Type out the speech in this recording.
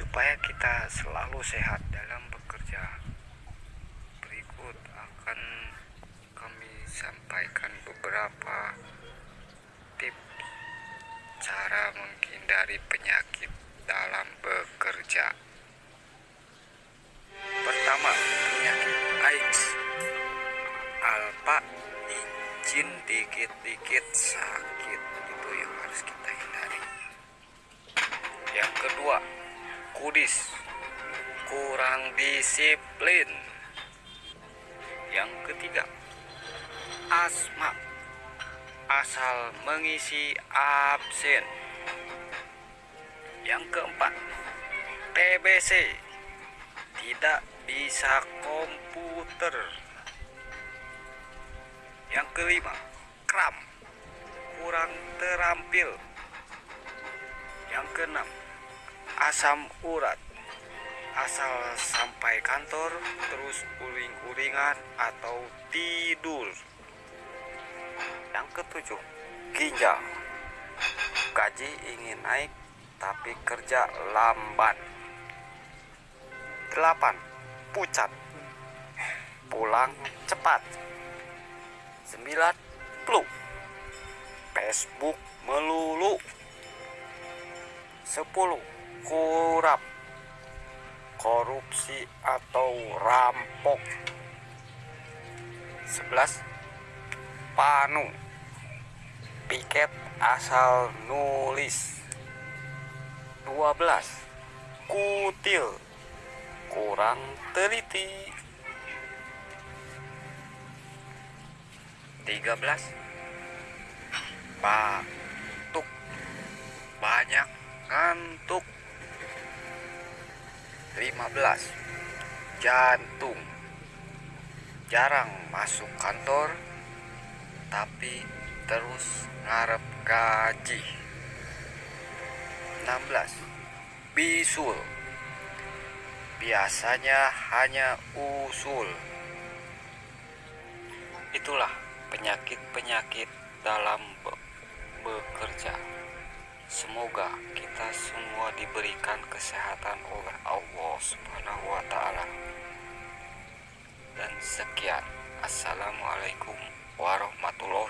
supaya kita selalu sehat dalam bekerja. Berikut akan kami sampaikan beberapa tips cara menghindari penyakit dalam bekerja. Pertama penyakit AIDS. Alpa izin dikit-dikit sakit. Itu yang harus kita hindari kudis kurang disiplin. Yang ketiga asma. Asal mengisi absen. Yang keempat TBC tidak bisa komputer. Yang kelima kram. Kurang terampil asam urat. Asal sampai kantor terus uring-uringan atau tidur. Yang ketujuh ginjal. Gaji ingin naik tapi kerja lambat delapan pucat. Pulang cepat. Sembilan flu. Facebook melulu. Sepuluh kurap korupsi atau rampok. 11 panu. Piket asal nulis. 12 kutil. Kurang teliti. 13 batuk. Banyak ngantuk 15 jantung. Jarang masuk kantor tapi terus ngarep gaji. 16 bisul. Biasanya hanya usul. Itulah penyakit-penyakit dalam be bekerja diberikan kesehatan oleh Allah Subhanahu wa taala. Dan sekian. Assalamualaikum warahmatullahi.